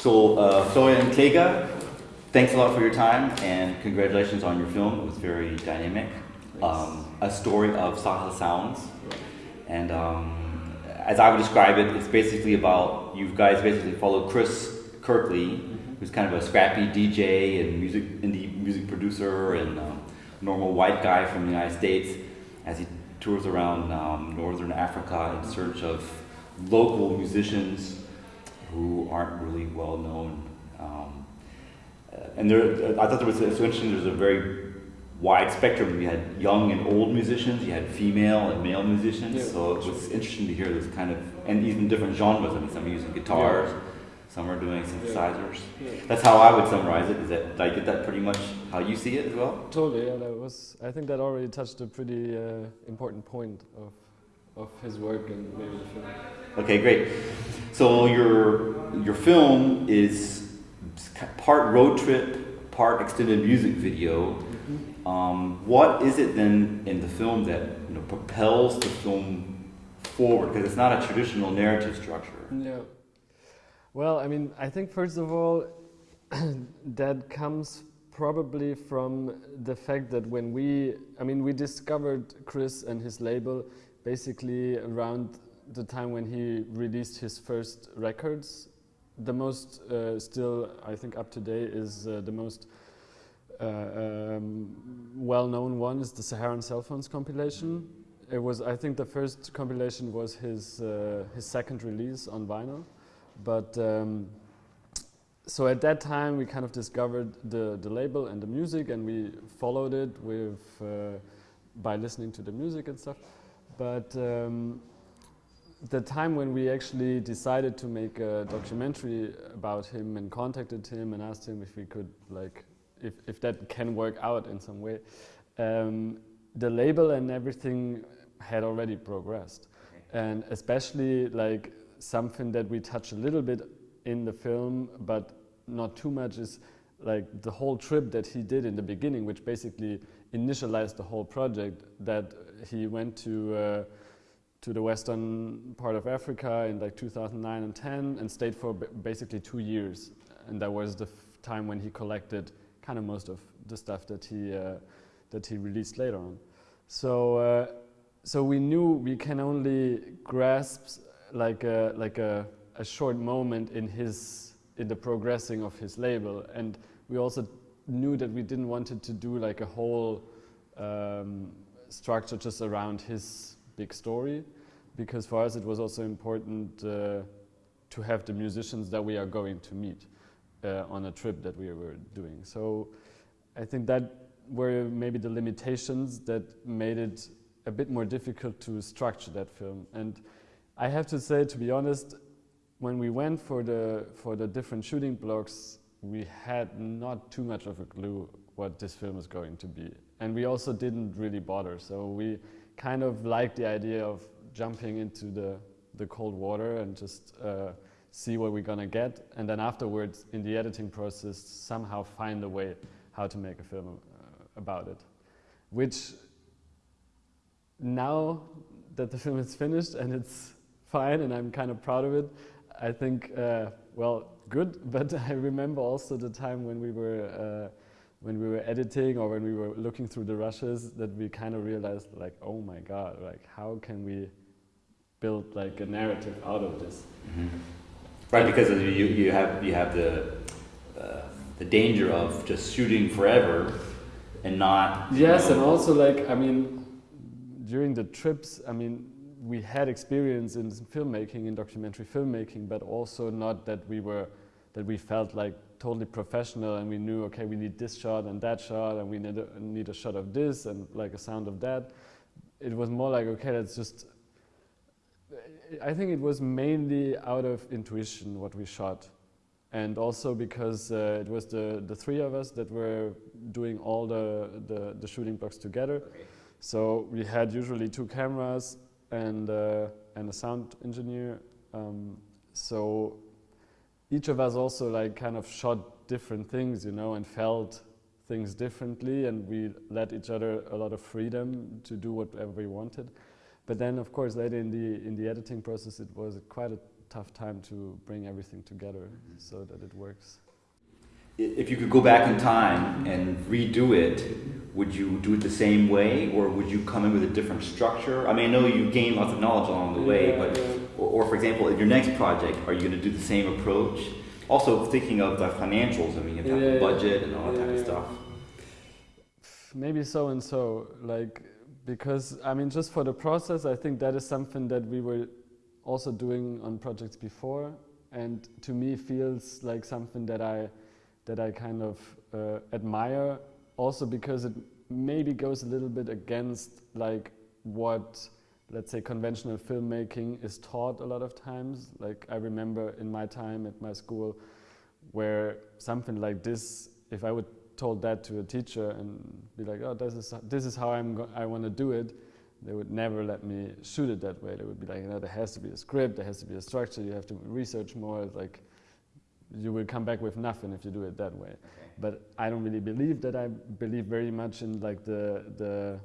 So, uh, Florian Klega, thanks a lot for your time and congratulations on your film. It was very dynamic. Um, a story of Sahel sounds. And um, as I would describe it, it's basically about you guys basically follow Chris Kirkley, mm-hmm. who's kind of a scrappy DJ and music indie music producer and um, normal white guy from the United States, as he tours around um, northern Africa in search of local musicians who aren't really well known. Um, and there, I thought there was so interesting. There's a very wide spectrum. You had young and old musicians. You had female and male musicians. Yeah. So it was interesting to hear this kind of, and even different genres. I mean, some are using guitars. Yeah. Some are doing synthesizers. Yeah. That's how I would summarize it. Is that did I get that pretty much how you see it as well? Totally. Yeah, that was. I think that already touched a pretty uh, important point of of his work and maybe the film. Okay, great. So your your film is part road trip, part extended music video. Mm-hmm. Um, what is it then in the film that you know, propels the film forward? Because it's not a traditional narrative structure. Yeah. Well, I mean, I think first of all, that comes probably from the fact that when we, I mean, we discovered Chris and his label basically around the time when he released his first records. The most uh, still, I think, up to date is uh, the most uh, um, well-known one is the Saharan Cell Phones compilation. It was, I think, the first compilation was his uh, his second release on vinyl, but. Um, so at that time, we kind of discovered the, the label and the music, and we followed it with uh, by listening to the music and stuff. But um, the time when we actually decided to make a documentary about him and contacted him and asked him if we could like if, if that can work out in some way um, the label and everything had already progressed. And especially like something that we touch a little bit in the film but not too much is like the whole trip that he did in the beginning which basically initialized the whole project that he went to uh, to the western part of Africa in like 2009 and 10 and stayed for basically two years. And that was the time when he collected kind of most of the stuff that he uh, that he released later on. So uh, so we knew we can only grasp like a, like a, a short moment in his in the progressing of his label, and we also knew that we didn't want it to do like a whole um, structure just around his big story because for us it was also important uh, to have the musicians that we are going to meet uh, on a trip that we were doing. So I think that were maybe the limitations that made it a bit more difficult to structure that film. And I have to say, to be honest, when we went for the, for the different shooting blocks, we had not too much of a clue what this film is going to be and we also didn't really bother. So we kind of liked the idea of jumping into the, the cold water and just uh, see what we're gonna get. And then afterwards, in the editing process, somehow find a way how to make a film uh, about it. Which now that the film is finished and it's fine and I'm kind of proud of it, I think, uh, well, good, but I remember also the time when we were uh, when we were editing or when we were looking through the rushes that we kind of realized like, oh my God, like how can we build like a narrative out of this? Mm -hmm. Right, because you, you have, you have the, uh, the danger of just shooting forever and not... Yes, know, and also like, I mean, during the trips, I mean, we had experience in filmmaking, in documentary filmmaking, but also not that we were, that we felt like totally professional and we knew, okay, we need this shot and that shot and we need a, need a shot of this and like a sound of that. It was more like, okay, let's just, I think it was mainly out of intuition what we shot. And also because uh, it was the, the three of us that were doing all the, the, the shooting blocks together. Okay. So we had usually two cameras and, uh, and a sound engineer. Um, so each of us also like kind of shot different things, you know, and felt things differently and we let each other a lot of freedom to do whatever we wanted. But then of course later in the, in the editing process it was quite a tough time to bring everything together so that it works. If you could go back in time and redo it, would you do it the same way, or would you come in with a different structure? I mean, I know you gain lots of knowledge along the way, Yeah, but yeah. or, or for example, in your next project, are you going to do the same approach? Also, thinking of the financials, I mean, you have Yeah, the yeah. budget and all that Yeah, type of stuff. Maybe so and so, like because I mean, just for the process, I think that is something that we were also doing on projects before, and to me feels like something that I that I kind of uh, admire. Also because it maybe goes a little bit against like what let's say conventional filmmaking is taught a lot of times. Like I remember in my time at my school, where something like this, if I would told that to a teacher and be like, oh, this is this is how I'm I want to do it, they would never let me shoot it that way. They would be like, you know, there has to be a script, there has to be a structure, you have to research more. Like you will come back with nothing if you do it that way. But I don't really believe that. I believe very much in like the the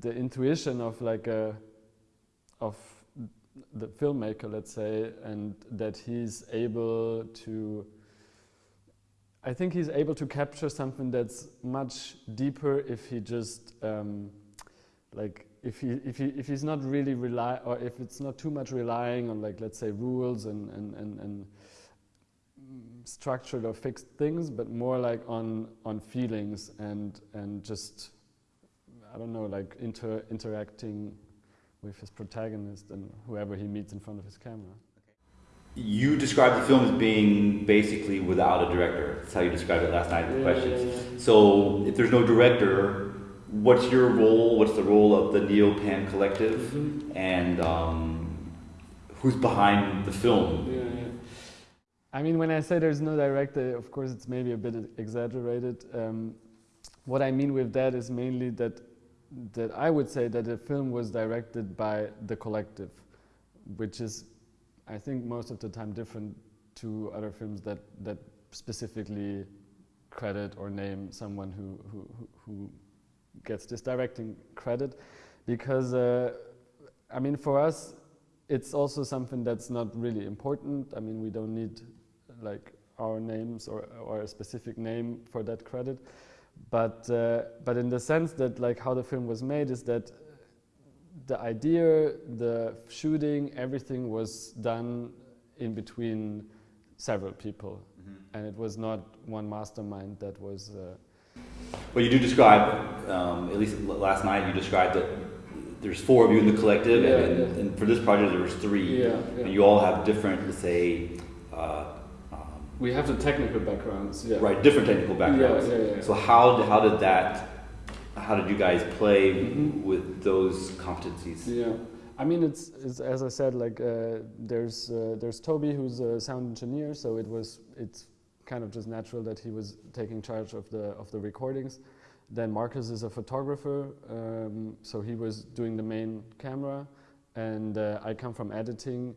the intuition of like a of the filmmaker, let's say, and that he's able to. I think he's able to capture something that's much deeper if he just um, like if he if he if he's not really rely or if it's not too much relying on like let's say rules and and and, and structured or fixed things, but more like on on feelings and and just I don't know like inter interacting with his protagonist and whoever he meets in front of his camera. You described the film as being basically without a director. That's how you described it last night in the questions. So, if there's no director, what's your role? What's the role of the Neopan Collective? Mhm. And um, who's behind the film? I mean, when I say there's no director, of course, it's maybe a bit exaggerated. Um, what I mean with that is mainly that that I would say that the film was directed by the collective, which is, I think, most of the time different to other films that that specifically credit or name someone who who who- who gets this directing credit, because uh, I mean, for us, it's also something that's not really important. I mean, we don't need like our names or, or a specific name for that credit. But, uh, but in the sense that like how the film was made is that the idea, the shooting, everything was done in between several people. And it was not one mastermind that was. Uh, Well, you do describe, um, at least last night, you described that there's four of you in the collective, Yeah, and, yeah. and for this project there was three, Yeah, and you all have different, let's say, uh, we have the technical backgrounds, yeah. right, different technical backgrounds. Yeah, yeah, yeah. So how did, how did that, how did you guys play Mhm. with those competencies? Yeah, I mean it's, it's as I said like uh, there's uh, there's Toby who's a sound engineer, so it was it's kind of just natural that he was taking charge of the of the recordings. Then Marcus is a photographer, um, so he was doing the main camera, and uh, I come from editing,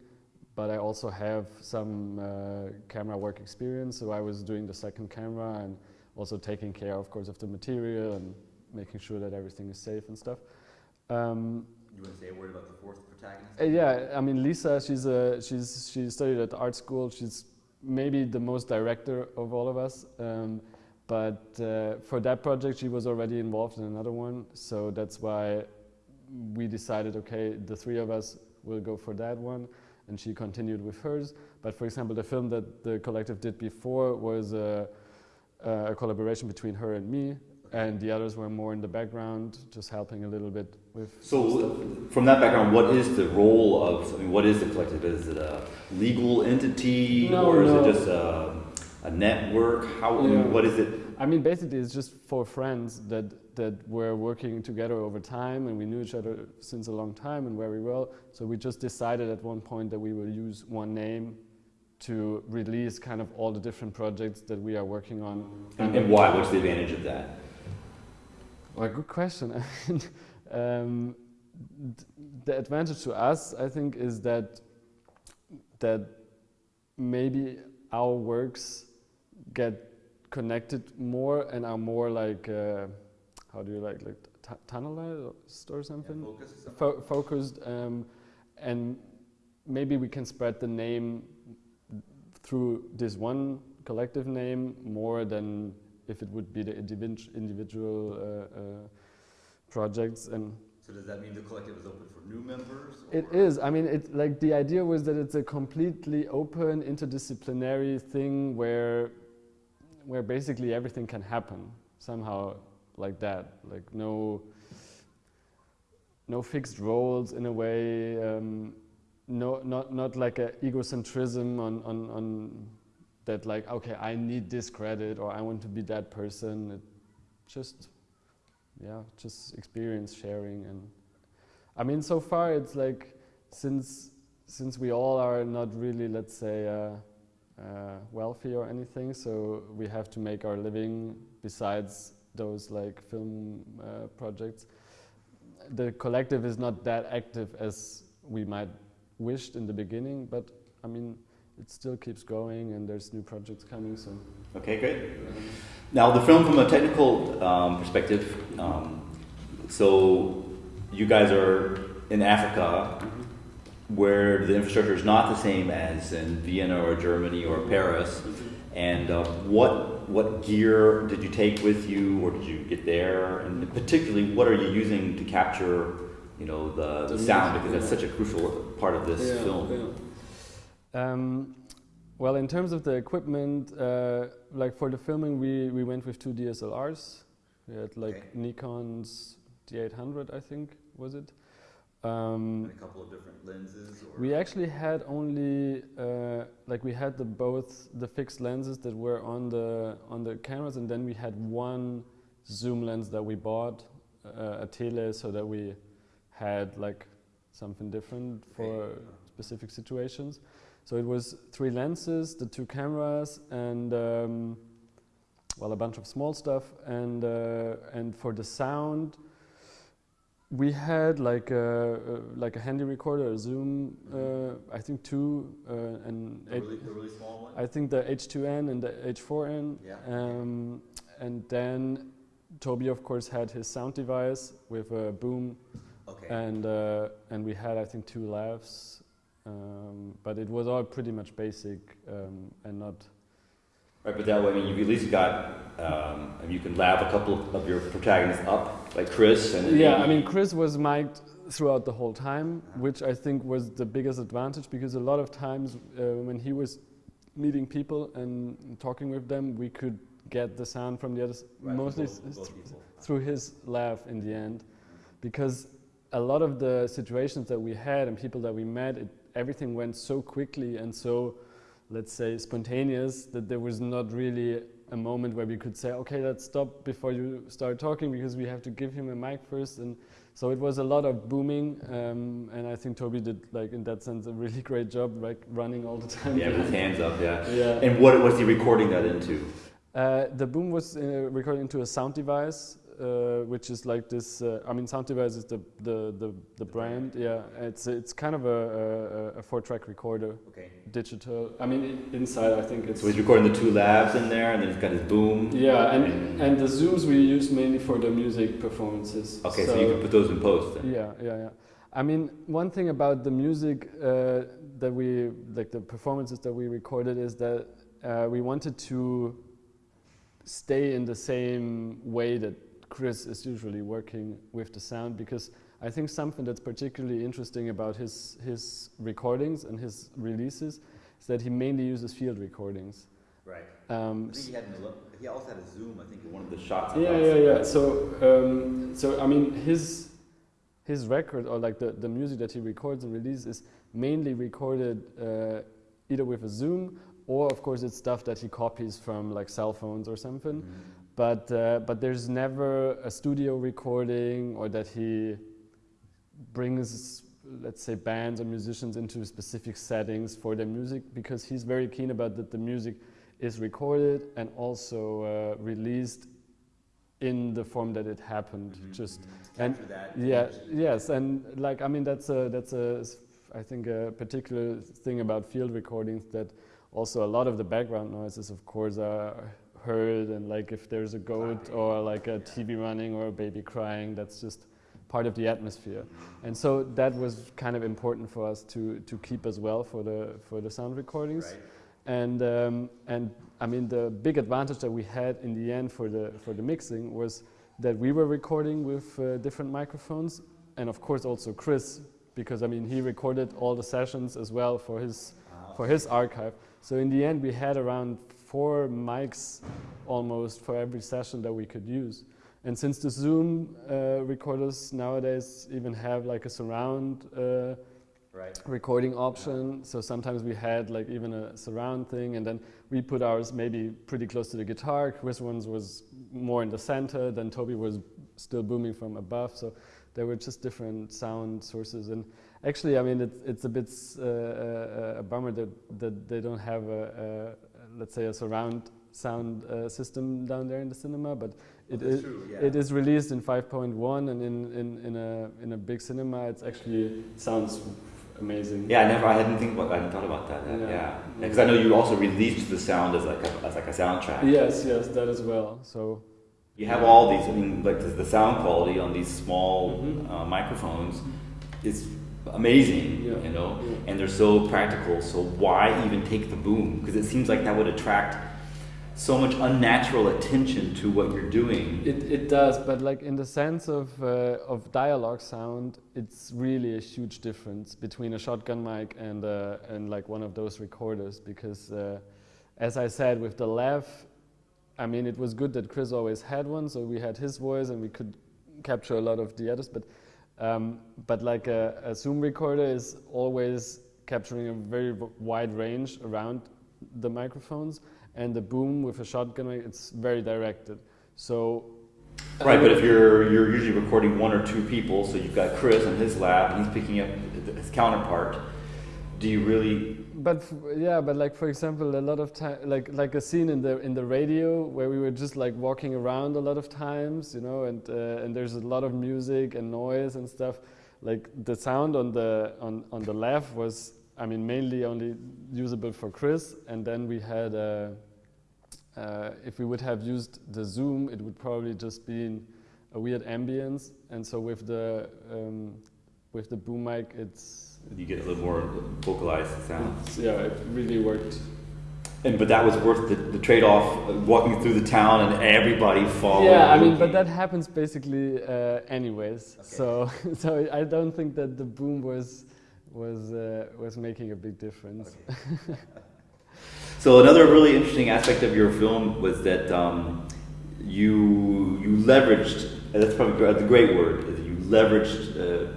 but I also have some uh, camera work experience. So I was doing the second camera and also taking care, of course, of the material and making sure that everything is safe and stuff. Um, You want to say a word about the fourth protagonist? uh, yeah, I mean Lisa, she's a she's she studied at the art school. She's maybe the most director of all of us. Um, but uh, for that project, she was already involved in another one, so that's why we decided, okay, the three of us will go for that one, and she continued with hers. But for example, the film that the collective did before was a, a collaboration between her and me, and the others were more in the background, just helping a little bit with. So, from that background, what is the role of, I mean, what is the collective? Is it a legal entity No, or is no. it just a, a network? How, Yeah. what is it? I mean, basically, it's just four friends that that were working together over time, and we knew each other since a long time and very well. So we just decided at one point that we will use one name to release kind of all the different projects that we are working on. And, and why? What's the advantage of that? Well, good question. Um, th- the advantage to us, I think, is that that maybe our works get connected more and are more like uh, how do you like like tunnelized or something? Fo- focused um, and maybe we can spread the name through this one collective name more than if it would be the individual uh, uh, projects and so does that mean the collective is open for new members? It is. I mean, it like the idea was that it's a completely open, interdisciplinary thing where, where basically everything can happen somehow like that. Like no, no fixed roles in a way. Um, no, not not like a egocentrism on on on that. Like okay, I need this credit or I want to be that person. It just yeah, just experience sharing and I mean, so far it's like since since we all are not really, let's say, uh, uh, wealthy or anything, so we have to make our living besides those like film uh, projects. The collective is not that active as we might wished in the beginning, but I mean, it still keeps going and there's new projects coming so okay great now the film from a technical um, perspective um, so you guys are in africa mm-hmm. where the infrastructure is not the same as in vienna or germany or paris and uh, what what gear did you take with you or did you get there and particularly what are you using to capture you know the, the sound because that's such a crucial part of this yeah, film yeah. Um, well, in terms of the equipment, uh, like for the filming, we, we went with two DSLRs. We had like okay. Nikon's D800, I think, was it? Um, a couple of different lenses. we actually had only uh, like we had the both the fixed lenses that were on the on the cameras, and then we had one zoom lens that we bought uh, a tele, so that we had like something different for okay. specific situations. So it was three lenses, the two cameras, and um, well, a bunch of small stuff. And uh, and for the sound, we had like a, uh, like a handy recorder, a Zoom, uh, I think two, uh, and the really, the really small one. I think the H2n and the H4n. Yeah. Um, and then Toby, of course, had his sound device with a boom. Okay. And uh, and we had I think two lavs um, but it was all pretty much basic um, and not. Right, but that way, I mean, you've at least got, um, you can lav a couple of your protagonists up, like Chris. And yeah, I mean, Chris was mic'd throughout the whole time, which I think was the biggest advantage because a lot of times uh, when he was meeting people and talking with them, we could get the sound from the others, right, mostly both, both th through his laugh in the end. Because a lot of the situations that we had and people that we met, it everything went so quickly and so, let's say, spontaneous that there was not really a moment where we could say, okay, let's stop before you start talking because we have to give him a mic first. And so it was a lot of booming, um, and I think Toby did, like in that sense, a really great job, like running all the time. Yeah, with his hands up, yeah. yeah. And what was he recording that into? Uh, the boom was uh, recorded into a sound device uh, which is like this. Uh, I mean, Sound Device is the the the, the brand. Yeah, it's it's kind of a, a, a four-track recorder. Okay. Digital. I mean, inside I think it's. So he's recording the two lavs in there, and then he's got his boom. Yeah, and and, and the zooms we use mainly for the music performances. Okay, so, so you can put those in post. Then. Yeah, yeah, yeah. I mean, one thing about the music uh, that we like the performances that we recorded is that uh, we wanted to stay in the same way that Chris is usually working with the sound because I think something that's particularly interesting about his, his recordings and his releases is that he mainly uses field recordings. Right. Um, I think he, had he also had a zoom, I think, in one of the shots. Yeah, yeah, yeah. So, um, so I mean, his his record or like the, the music that he records and releases is mainly recorded uh, either with a zoom or, of course, it's stuff that he copies from like cell phones or something. Mm -hmm but uh, but there's never a studio recording or that he brings let's say bands or musicians into specific settings for their music because he's very keen about that the music is recorded and also uh, released in the form that it happened mm -hmm. just mm-hmm. and yeah yes and like i mean that's a that's a i think a particular thing about field recordings that also a lot of the background noises of course are heard and like if there's a goat or like a TV running or a baby crying, that's just part of the atmosphere. And so that was kind of important for us to, to keep as well for the, for the sound recordings. Right. And, um, and I mean, the big advantage that we had in the end for the, for the mixing was that we were recording with uh, different microphones and of course also Chris, because I mean, he recorded all the sessions as well for his, for his archive. So in the end, we had around four mics almost for every session that we could use. And since the Zoom uh, recorders nowadays even have like a surround uh, Right. recording option, so sometimes we had like even a surround thing, and then we put ours maybe pretty close to the guitar. Chris one's was more in the center, then Toby was still booming from above. So there were just different sound sources, and actually, I mean, it's it's a bit uh, uh, a bummer that that they don't have a, a let's say a surround sound uh, system down there in the cinema, but it that's is true, yeah. it is released in 5.1, and in, in, in a in a big cinema, it's actually sounds amazing. Yeah, I never. I hadn't think about. I hadn't thought about that. that Yeah. yeah, because I know you also released the sound as like a, as like a soundtrack. Yes, yes, that as well. So You have all these. I mean, like the, the sound quality on these small Mhm. uh, microphones is amazing. Yeah. You know, Yeah. and they're so practical. So why even take the boom? Because it seems like that would attract so much unnatural attention to what you're doing. It, it does, but like in the sense of, uh, of dialogue sound, it's really a huge difference between a shotgun mic and, uh, and like one of those recorders because uh, as I said with the lav, I mean it was good that Chris always had one, so we had his voice and we could capture a lot of the others, but, um, but like a, a Zoom recorder is always capturing a very wide range around the microphones and the boom with a shotgun it's very directed. So Right, but if you're you're usually recording one or two people, so you've got Chris in his lav, and he's picking up his counterpart. Do you really? But yeah, but like for example, a lot of time, like like a scene in the in the radio where we were just like walking around a lot of times, you know, and uh, and there's a lot of music and noise and stuff. Like the sound on the on on the left was, I mean, mainly only usable for Chris, and then we had. Uh, uh, if we would have used the zoom, it would probably just be in a weird ambience, and so with the um, with the boom mic, it's You get a little more vocalized sound. it's- yeah, it really worked. And but that was worth the, the trade-off, uh, walking through the town and everybody following. Yeah, I mean, but that happens basically uh, anyways. Okay. So, so I don't think that the boom was was uh, was making a big difference. So another really interesting aspect of your film was that um, you you leveraged. That's probably the great word. Is you leveraged uh,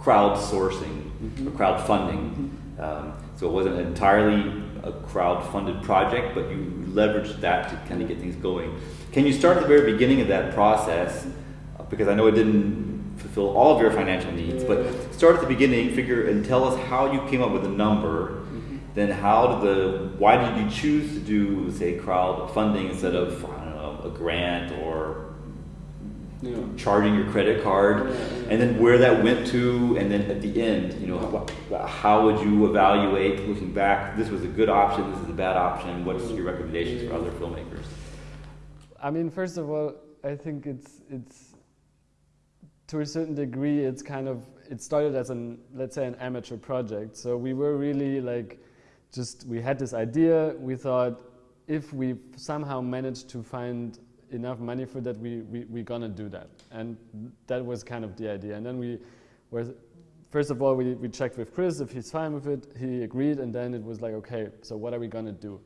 crowdsourcing or crowdfunding. Um, so it wasn't entirely a crowd-funded project, but you leveraged that to kind of get things going. Can you start at the very beginning of that process? Uh, Because I know it didn't fulfill all of your financial needs, but start at the beginning, figure, and tell us how you came up with a number then how did the why did you choose to do say crowdfunding instead of I don't know a grant or Yeah. charging your credit card Yeah, yeah. and then where that went to and then at the end you know wh- how would you evaluate looking back this was a good option this is a bad option what's mm-hmm. your recommendations for other filmmakers I mean, first of all, I think it's it's to a certain degree, it's kind of it started as an let's say an amateur project. So we were really like just we had this idea. We thought if we somehow managed to find enough money for that, we we we gonna do that, and that was kind of the idea. And then we were first of all we we checked with Chris if he's fine with it. He agreed, and then it was like okay, so what are we gonna do?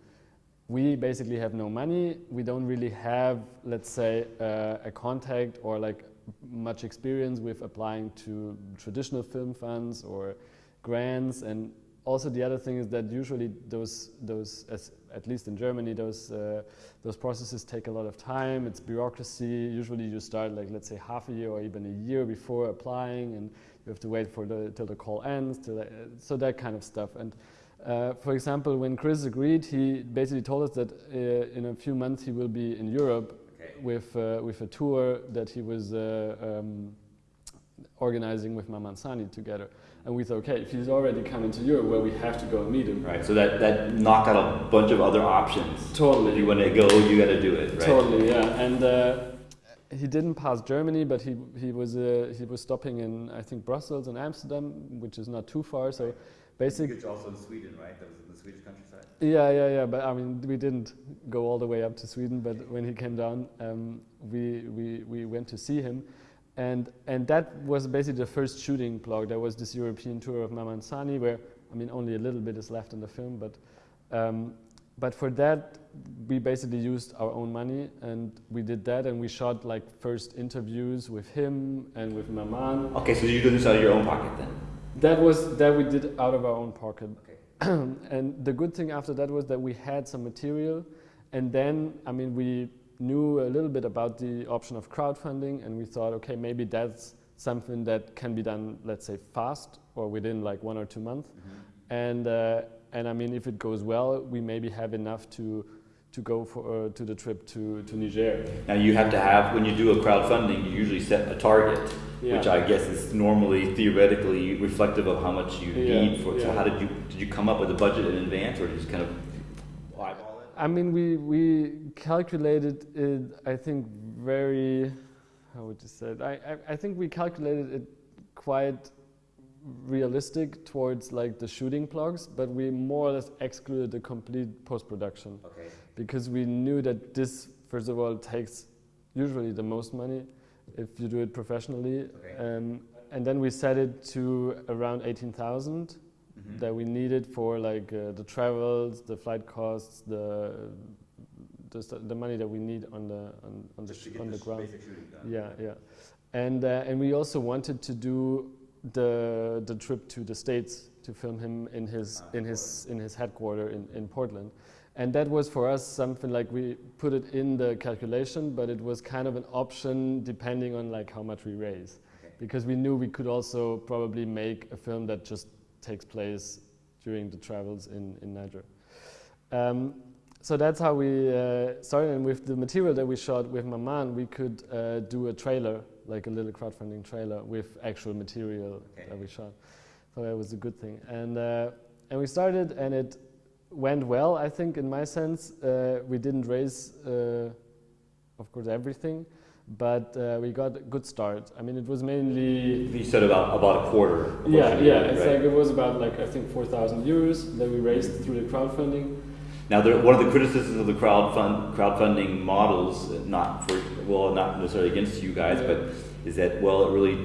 we basically have no money. We don't really have, let's say, uh, a contact or like much experience with applying to traditional film funds or grants. And also the other thing is that usually those, those as, at least in Germany, those, uh, those processes take a lot of time. It's bureaucracy. Usually you start like, let's say, half a year or even a year before applying and you have to wait for the, till the call ends, till the, so that kind of stuff. And uh, for example, when Chris agreed, he basically told us that uh, in a few months he will be in Europe Okay. with uh, with a tour that he was uh, um, organizing with Mamman Sani together. And we thought, okay, if he's already coming to Europe, well, we have to go and meet him. right so that that knocked out a bunch of other options Totally. if Totally. you want to go you got to do it right Totally, yeah. And uh, he didn't pass Germany, but he he was uh, he was stopping in I think Brussels and Amsterdam, which is not too far. So basically, It's also in Sweden, right? That was in the Swedish countryside. yeah, yeah, yeah. But I mean, we didn't go all the way up to Sweden. But when he came down, um, we, we we went to see him, and and that was basically the first shooting block. There was this European tour of Mamman Sani, where I mean, only a little bit is left in the film, but um, but for that, we basically used our own money, and we did that, and we shot like first interviews with him and with Mamman. Okay, so you did this out of your own pocket then? That was that we did out of our own pocket. Okay. and the good thing after that was that we had some material, and then I mean we knew a little bit about the option of crowdfunding, and we thought, okay, maybe that's something that can be done, let's say, fast or within like one or two months. And uh, and I mean, if it goes well, we maybe have enough to to go for uh, to the trip to to Niger. Now you have to have when you do a crowdfunding, you usually set a target, which I guess is normally theoretically reflective of how much you Yeah, need for. So yeah. how did you did you come up with a budget in advance, or just kind of? I mean, we, we calculated it, I think, very, how would you say it? I, I, I think we calculated it quite realistic towards like the shooting plugs, but we more or less excluded the complete post-production. Okay. Because we knew that this, first of all, takes usually the most money if you do it professionally. Okay. Um, and then we set it to around 18,000 -hmm. that we needed for like uh, the travels, the flight costs, the the, the money that we need on the on, on the on the ground. Yeah, yeah, and uh, and we also wanted to do the the trip to the states to film him in his ah, in his in his headquarters in, in Portland. And that was for us something like we put it in the calculation, but it was kind of an option depending on like how much we raise. Okay. Because we knew we could also probably make a film that just takes place during the travels in in Niger. Um, so that's how we uh, started, and with the material that we shot with Mamman, we could uh, do a trailer, like a little crowdfunding trailer with actual material Okay. that we shot. So that was a good thing, and uh, and we started, and it went well. I think, in my sense, uh, we didn't raise, uh, of course, everything, but uh, we got a good start. I mean, it was mainly You said about about a quarter. yeah, yeah. It's right? like it was about like I think four thousand euros that we raised through the crowdfunding. Now, there, one of the criticisms of the crowdfund, crowdfunding models, not for well, not necessarily against you guys, Yeah. but is that well, it really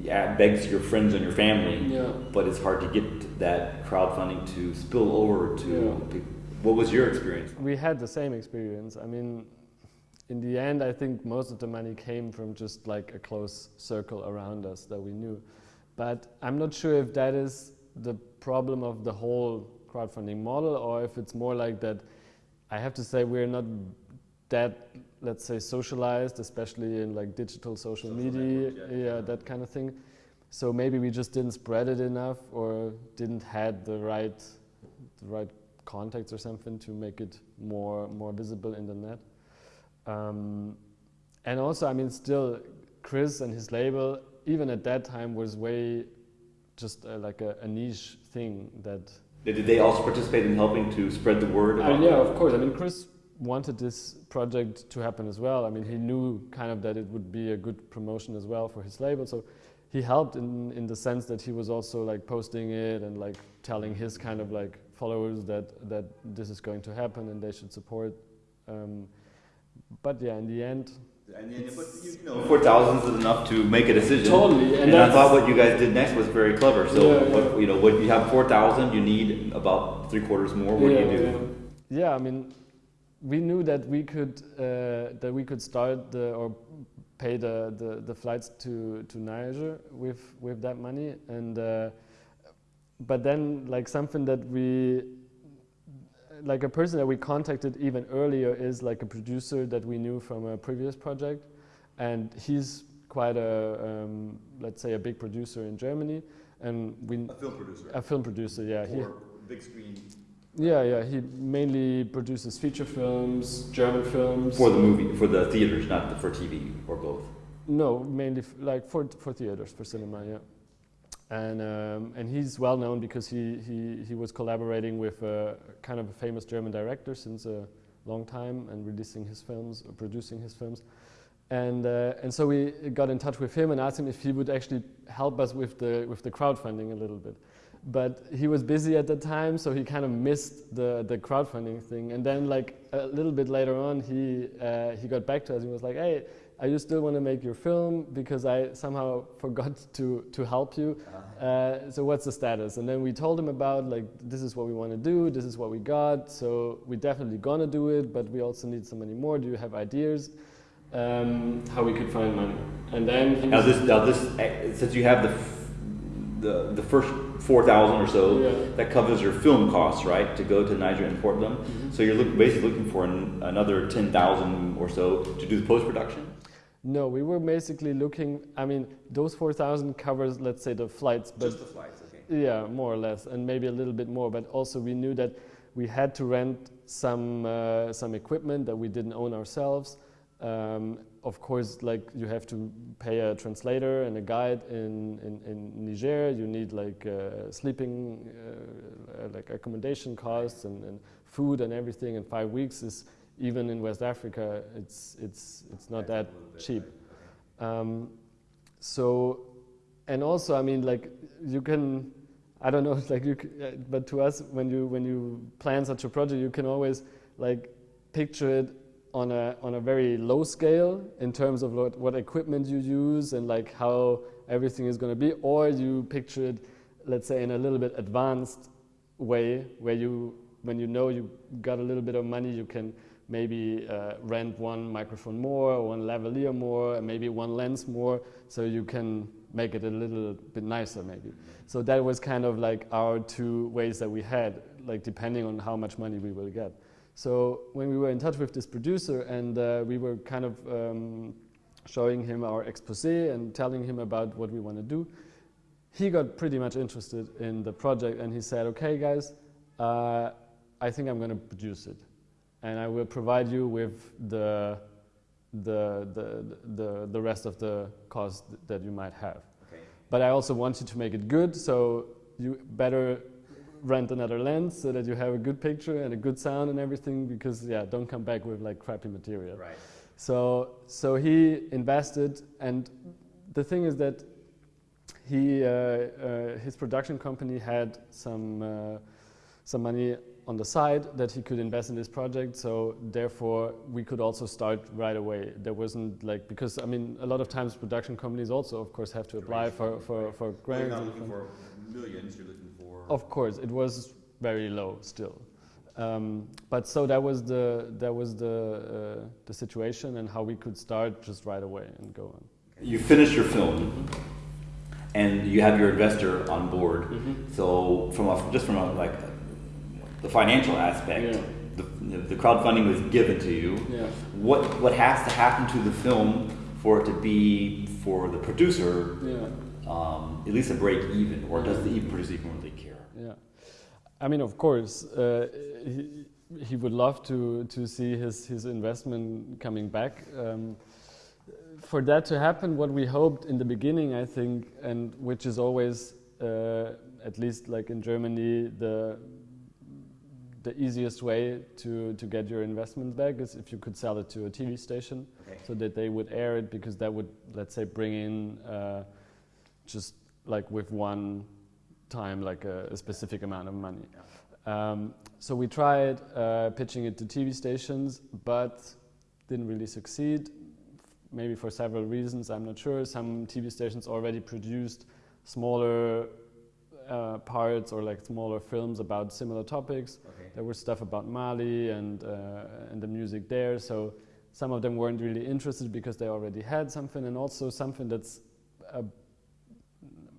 yeah, begs your friends and your family, Yeah. but it's hard to get that crowdfunding to spill over to. Yeah. What was your experience? We had the same experience. I mean, in the end, I think most of the money came from just like a close circle around us that we knew. But I'm not sure if that is the problem of the whole crowdfunding model or if it's more like that. I have to say, we're not that, let's say, socialized, especially in like digital social, Social media, networks, yeah. yeah, that kind of thing. So maybe we just didn't spread it enough or didn't had the right, the right contacts or something to make it more more visible in the net. Um, and also, I mean, still, Chris and his label, even at that time, was way just uh, like a, a niche thing that. Did they also participate in helping to spread the word? Uh, yeah, of course. I mean, Chris wanted this project to happen as well. I mean, he knew kind of that it would be a good promotion as well for his label. So he helped in in the sense that he was also like posting it and like telling his kind of like followers that that this is going to happen and they should support. Um, but yeah, in the end, And you, you know, four thousand is enough to make a decision. Totally, and And, I thought what you guys did next was very clever. So, Yeah, yeah. You know, when you have four thousand, you need about three quarters more. What yeah, do you do? Yeah. Yeah, I mean, we knew that we could uh, that we could start the, or pay the, the, the flights to, to Niger with with that money, and uh, but then like something that we like a person that we contacted even earlier is like a producer that we knew from a previous project, and he's quite a um, let's say a big producer in Germany, and we A film producer. a film producer, yeah. He, big screen. yeah, yeah. He mainly produces feature films, German films. For the movie, for the theaters, not the, for TV or both. no, mainly f- like for for theaters, for cinema, yeah. And um, and he's well known because he, he he was collaborating with a kind of a famous German director since a long time and releasing his films, or producing his films. And, uh, and so we got in touch with him and asked him if he would actually help us with the, with the crowdfunding a little bit. But he was busy at the time, so he kind of missed the, the crowdfunding thing. And then like a little bit later on, he, uh, he got back to us and was like, hey, I you still want to make your film because I somehow forgot to, to help you. Uh-huh. Uh, so what's the status? And then we told him about like, this is what we want to do, this is what we got, so we're definitely gonna do it, but we also need some money more. Do you have ideas? Um, how we could find money. And then now this, now this, eh, since you have the, the, the first 4,000 or so, yeah. that covers your film costs, right, to go to Niger and import them. Mm -hmm. So you're look, basically looking for an, another 10,000 or so to do the post-production? No, we were basically looking, I mean, those 4,000 covers, let's say, the flights. But Just the flights, okay. Yeah, more or less, and maybe a little bit more. But also we knew that we had to rent some, uh, some equipment that we didn't own ourselves. Um, of course, like you have to pay a translator and a guide in, in, in Niger. You need like uh, sleeping, uh, like accommodation costs and, and, food and everything. And five weeks is even in West Africa, it's it's it's not that cheap. Um, so, and also, I mean, like you can, I don't know, like you, uh, but to us, when you when you plan such a project, you can always like picture it on a on a very low scale in terms of what, what equipment you use and like how everything is going to be, or you picture it, let's say, in a little bit advanced way, where you when you know you got a little bit of money, you can maybe uh, rent one microphone more, one lavalier more, and maybe one lens more, so you can make it a little bit nicer maybe. So that was kind of like our two ways that we had, like depending on how much money we will get. So when we were in touch with this producer and uh, we were kind of um, showing him our expose and telling him about what we want to do, he got pretty much interested in the project and he said, okay guys, uh, I think I'm going to produce it and I will provide you with the, the, the, the, the rest of the cost that you might have. Okay. But I also want you to make it good, so you better rent another lens so that you have a good picture and a good sound and everything because yeah, don't come back with like crappy material. Right. So, so he invested and the thing is that he, uh, uh, his production company had some, uh, some money on the side that he could invest in this project. So therefore, we could also start right away. There wasn't like because I mean, a lot of times production companies also, of course, have to apply for for for grants. You're not looking for millions. You're looking for. Of course, it was very low still. Um, but so that was the that was the uh, the situation and how we could start just right away and go on. You finished your film. And you have your investor on board. Mm -hmm. So from a, just from a like the financial aspect. Yeah. The, the crowdfunding was given to you. Yeah. What what has to happen to the film for it to be for the producer yeah. um, at least a break even, or does the even producer even really care? Yeah, I mean, of course, uh, he, he would love to to see his his investment coming back. Um, for that to happen, what we hoped in the beginning, I think, and which is always, uh, at least like in Germany, the the easiest way to, to get your investment back is if you could sell it to a TV station okay. so that they would air it because that would, let's say, bring in uh, just like with one time, like a, a specific amount of money. Yeah. Um, so we tried uh, pitching it to TV stations, but didn't really succeed. Maybe for several reasons, I'm not sure. Some TV stations already produced smaller uh, parts or like smaller films about similar topics. Okay there was stuff about Mali and, uh, and the music there. So some of them weren't really interested because they already had something and also something that's, a,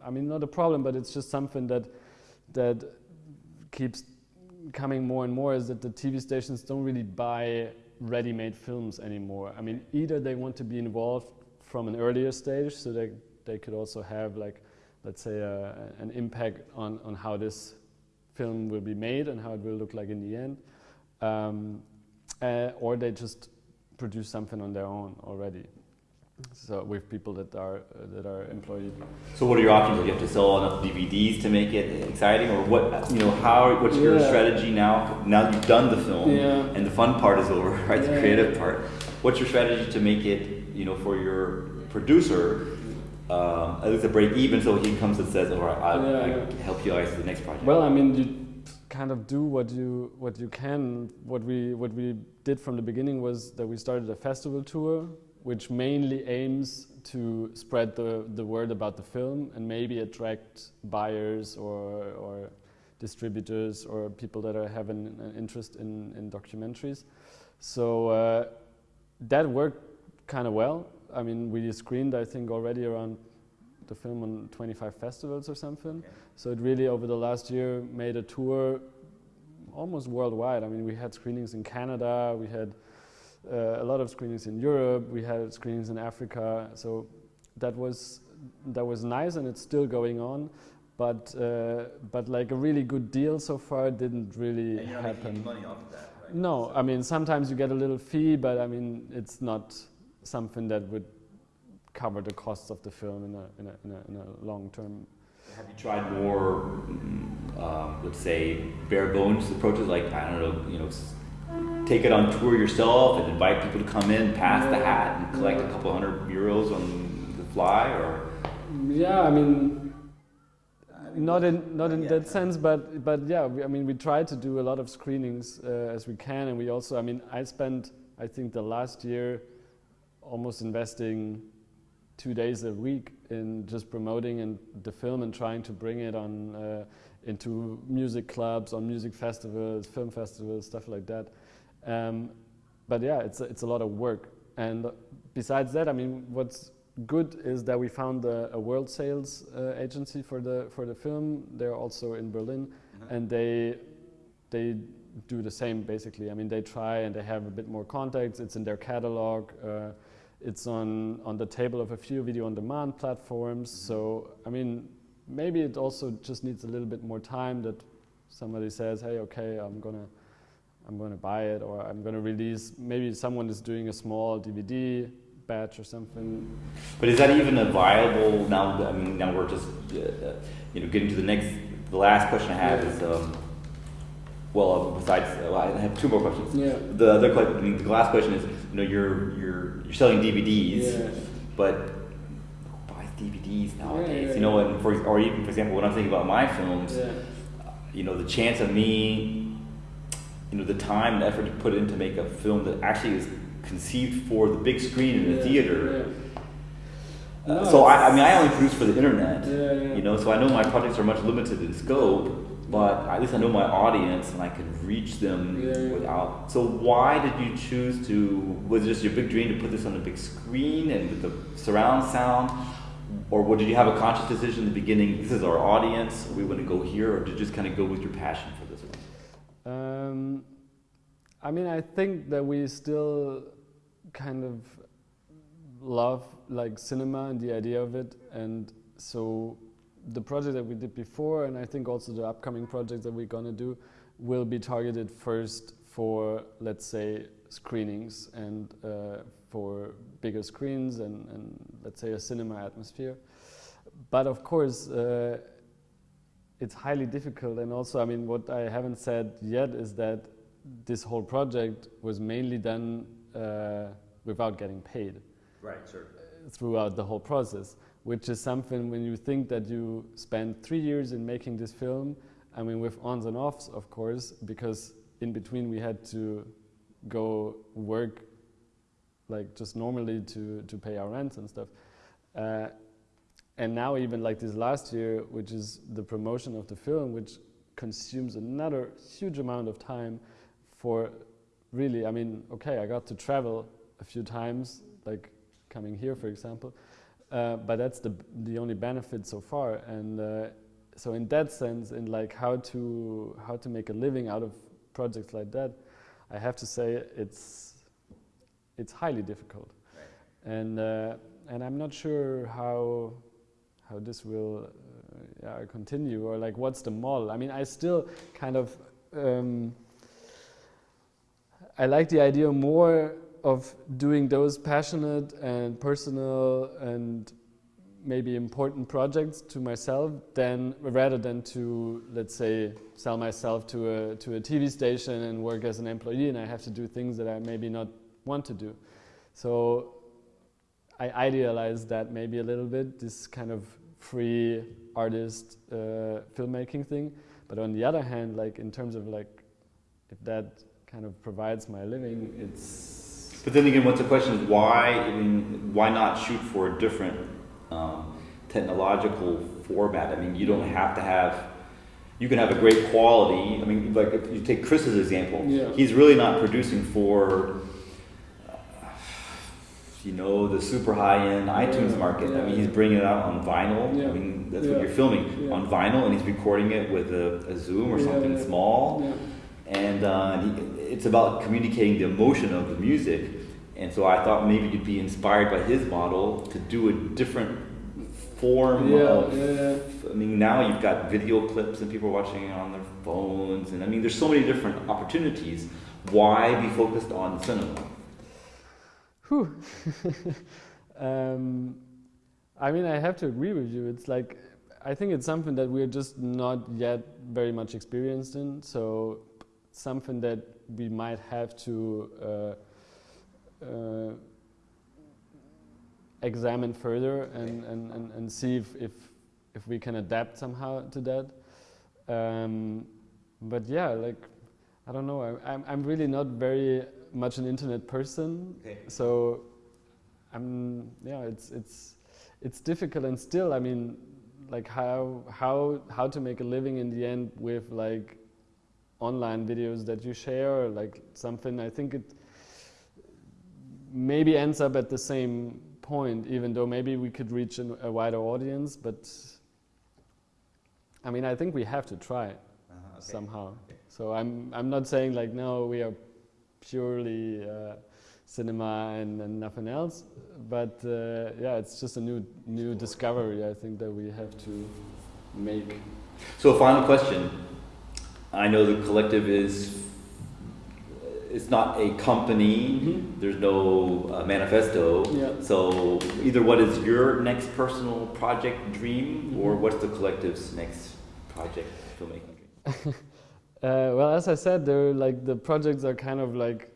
I mean, not a problem, but it's just something that, that keeps coming more and more is that the TV stations don't really buy ready-made films anymore. I mean, either they want to be involved from an earlier stage so they, they could also have like, let's say, uh, an impact on, on how this film will be made and how it will look like in the end. Um, uh, or they just produce something on their own already. So with people that are uh, that are employed. So what are your options? Do you have to sell enough DVDs to make it exciting, or what? You know, how? What's yeah. your strategy now? Now you've done the film, yeah. and the fun part is over, right? Yeah. The creative part. What's your strategy to make it you know, for your producer, um, at least a break even, so he comes and says, "All right, I'll, Yeah, yeah. help you guys to the next project." Well, I mean, you kind of do what you what you can. What we what we did from the beginning was that we started a festival tour, which mainly aims to spread the the word about the film and maybe attract buyers or or distributors or people that are having an interest in in documentaries. So uh, that worked kind of well. I mean, we screened I think already around the film on 25 festivals or something. Okay. So it really over the last year made a tour almost worldwide. I mean, we had screenings in Canada, we had uh, a lot of screenings in Europe, we had screenings in Africa. So that was that was nice, and it's still going on. But uh, but like a really good deal so far didn't really happen. money off of that, right? No, I mean sometimes you get a little fee, but I mean it's not something that would cover the costs of the film in a in a, in a, in a long term Have you tried more, um, let's say, bare bones approaches? Like I don't know, you know, take it on tour yourself and invite people to come in, pass the hat, and collect a couple hundred euros on the fly, or Yeah, I mean, not in not in Yeah. that sense, but but yeah, we, I mean, we try to do a lot of screenings uh, as we can, and we also, I mean, I spent, I think, the last year almost investing two days a week in just promoting and the film and trying to bring it on uh, into music clubs, on music festivals, film festivals, stuff like that. Um, but yeah, it's a, it's a lot of work. And besides that, I mean, what's good is that we found a, a world sales uh, agency for the for the film. They're also in Berlin, and they they do the same basically. I mean, they try and they have a bit more contacts. It's in their catalog. Uh, it's on on the table of a few video on demand platforms. So I mean, maybe it also just needs a little bit more time that somebody says, hey, okay, I'm gonna I'm gonna buy it or I'm gonna release. Maybe someone is doing a small DVD batch or something. But is that even a viable now? I mean, now we're just uh, you know getting to the next. The last question I have Yeah. is, um, well, besides, well, I have two more questions. Yeah. The other question, the last question is, you know, you're you're you're selling DVDs, Yeah. but who buys DVDs nowadays? yeah, you know, yeah. and for or even for example, when I'm thinking about my films, Yeah. you know, the chance of me, you know, the time and effort to put in to make a film that actually is conceived for the big screen in the Yeah, theater. No, Uh, so I, I mean, I only produce for the internet. Yeah, yeah. You know, so I know my projects are much limited in scope, but at least I know my audience and I can reach them Yeah, yeah. without. So why did you choose to? Was it just your big dream to put this on the big screen and with the surround sound, or what, did you have a conscious decision in the beginning? This is our audience. We want to go here, or did you just kind of go with your passion for this one? Um, I mean, I think that we still kind of love like cinema and the idea of it, and so the project that we did before, and I think also the upcoming projects that we're gonna do, will be targeted first for, let's say, screenings and uh, for bigger screens and, and let's say a cinema atmosphere. But of course, uh, it's highly difficult and also i mean what i haven't said yet is that this whole project was mainly done uh, without getting paid Right. Sure. throughout the whole process which is something when you think that you spent three years in making this film i mean with ons and offs of course because in between we had to go work like just normally to, to pay our rents and stuff. Uh, and now even like this last year which is the promotion of the film which consumes another huge amount of time for really i mean okay i got to travel a few times like coming here for example uh, but that's the the only benefit so far. And uh, so in that sense in like how to how to make a living out of projects like that i have to say it's it's highly difficult. And uh, and i'm not sure how how this will uh, yeah, continue or like what's the model. I mean i still kind of um, i like the idea more of doing those passionate and personal and maybe important projects to myself than rather than to let's say sell myself to a to a TV station and work as an employee and I have to do things that I maybe not want to do so I idealize that maybe a little bit, this kind of free artist uh, filmmaking thing. But on the other hand, like in terms of like, if that kind of provides my living, it's. But then again, what's the question? Why? I mean, why not shoot for a different um, technological format? I mean, you don't have to have. You can have a great quality. I mean, like if you take Chris's example, Yeah. he's really not producing for. uh, You know the super high-end iTunes Yeah, market. I mean, he's bringing it out on vinyl. Yeah. I mean, that's Yeah. what you're filming Yeah. on vinyl, and he's recording it with a, a Zoom or Yeah, something yeah. small Yeah. And uh, it's about communicating the emotion of the music. And so I thought maybe you'd be inspired by his model to do a different form Yeah, of. yeah, yeah. I mean, now you've got video clips and people are watching it on their phones, and I mean, there's so many different opportunities. Why be focused on cinema? Whew. um, I mean, I have to agree with you. It's like, I think it's something that we're just not yet very much experienced in. So, something that we might have to uh, uh, examine further and, and, and, and see if, if, if we can adapt somehow to that. Um, but yeah, like, I don't know, I, I'm, I'm really not very much an internet person. Okay. So, I'm yeah, it's it's it's difficult, and still, I mean, like how how how to make a living in the end with like online videos that you share, like something. I think it maybe ends up at the same point, even though maybe we could reach an, a wider audience. But I mean, I think we have to try it somehow. So I'm I'm not saying like no, we are purely uh, cinema and, and nothing else, but uh, yeah, it's just a new new discovery. I think that we have to make. So, final question. I know the collective is. It's not a company. Mhm. There's no uh, manifesto. Yeah. So either what is your next personal project dream, or Mhm. what's the collective's next project filmmaking dream? Uh, well, as I said, they're like the projects are kind of like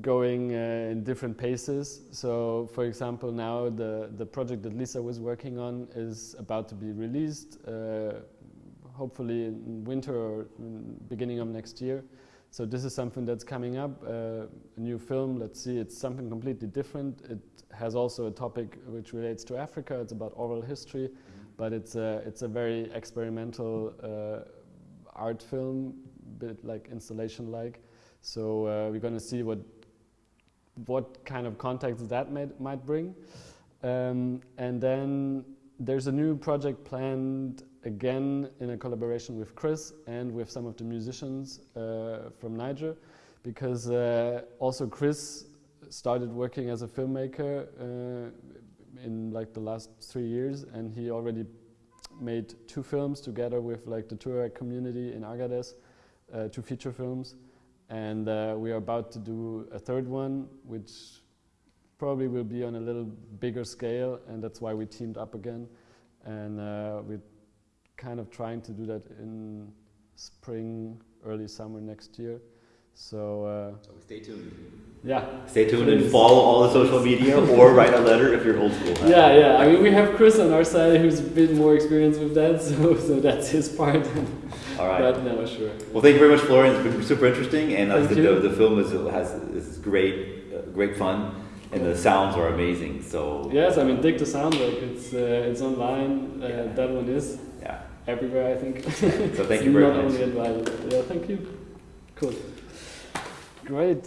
going uh, in different paces. So, for example, now the the project that Lisa was working on is about to be released, uh, hopefully in winter or in beginning of next year. So this is something that's coming up, uh, a new film. Let's see, it's something completely different. It has also a topic which relates to Africa. It's about oral history, but it's a it's a very experimental uh, art film, bit like installation like. So uh, we're going to see what what kind of context that might might bring, um, and then there's a new project planned again in a collaboration with Chris and with some of the musicians uh, from Niger, because uh, also Chris started working as a filmmaker uh, in like the last three years, and he already made two films together with like the Tuareg community in Agadez, uh, two feature films, and uh, we are about to do a third one, which probably will be on a little bigger scale, and that's why we teamed up again, and uh, we're kind of trying to do that in spring, early summer next year. So uh, So stay tuned. yeah, Stay tuned and follow all the social media, or write a letter if you're old school. huh? yeah, yeah. I mean, we have Chris on our side who's a bit more experienced with that, so so that's his part. All right. But no, sure. Well, thank you very much, Florian. It's been super interesting, and as the, the, the film is has is great, uh, great fun, and the sounds are amazing. So Yes, I mean, dig the sound like it's uh, it's online. Uh, Yeah. That one is. Everywhere, I think. So thank you very not much. only in. Yeah, thank you. Cool. Great.